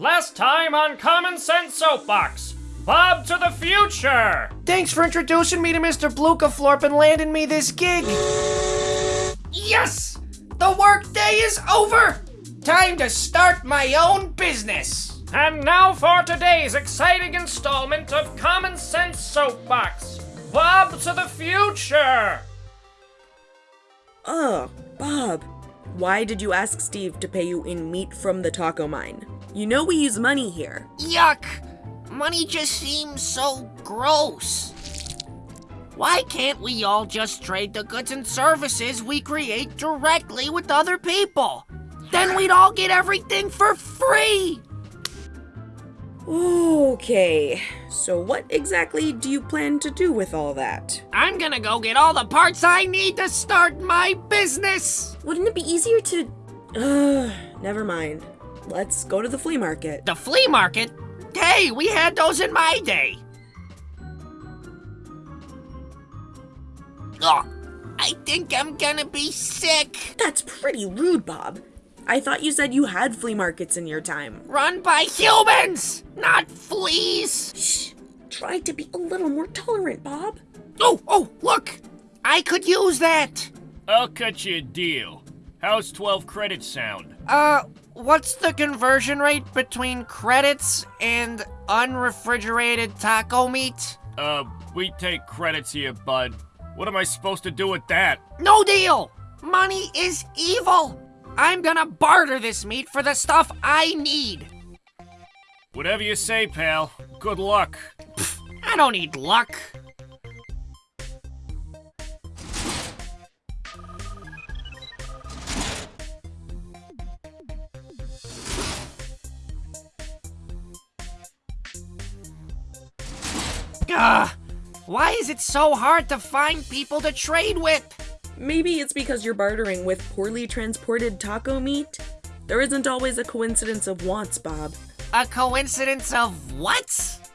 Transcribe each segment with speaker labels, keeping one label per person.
Speaker 1: Last time on Common Sense Soapbox, Bob to the future!
Speaker 2: Thanks for introducing me to Mr. Blukaflorp and landing me this gig. Yes! The workday is over! Time to start my own business.
Speaker 1: And now for today's exciting installment of Common Sense Soapbox, Bob to the future!
Speaker 3: Oh, Bob. Why did you ask Steve to pay you in meat from the taco mine? You know we use money here.
Speaker 2: Yuck! Money just seems so gross. Why can't we all just trade the goods and services we create directly with other people? Then we'd all get everything for free!
Speaker 3: Okay, so what exactly do you plan to do with all that?
Speaker 2: I'm gonna go get all the parts I need to start my business!
Speaker 3: Wouldn't it be easier to. Ugh, never mind. Let's go to the flea market.
Speaker 2: The flea market? Hey, we had those in my day! Oh, I think I'm gonna be sick.
Speaker 3: That's pretty rude, Bob. I thought you said you had flea markets in your time.
Speaker 2: Run by humans, not fleas!
Speaker 3: Shh. Try to be a little more tolerant, Bob.
Speaker 2: Oh, oh, look! I could use that!
Speaker 1: I'll cut you a deal. How's 12 credits sound?
Speaker 2: Uh, what's the conversion rate between credits and unrefrigerated taco meat?
Speaker 1: Uh, we take credits here, bud. What am I supposed to do with that?
Speaker 2: No deal! Money is evil! I'm gonna barter this meat for the stuff I need.
Speaker 1: Whatever you say, pal. Good luck.
Speaker 2: I don't need luck. Ugh, why is it so hard to find people to trade with?
Speaker 3: Maybe it's because you're bartering with poorly transported taco meat? There isn't always a coincidence of wants, Bob.
Speaker 2: A coincidence of what?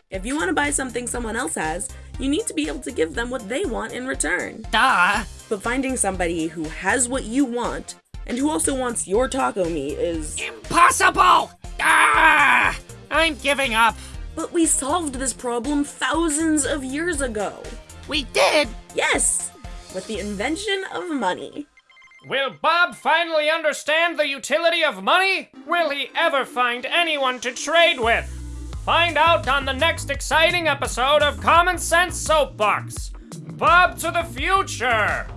Speaker 3: If you want to buy something someone else has, you need to be able to give them what they want in return.
Speaker 2: Duh.
Speaker 3: But finding somebody who has what you want and who also wants your taco meat is.
Speaker 2: Impossible! Ah! I'm giving up.
Speaker 3: But we solved this problem thousands of years ago.
Speaker 2: We did?
Speaker 3: Yes! With the invention of money.
Speaker 1: Will Bob finally understand the utility of money? Will he ever find anyone to trade with? Find out on the next exciting episode of Common Sense Soapbox. Bob to the future!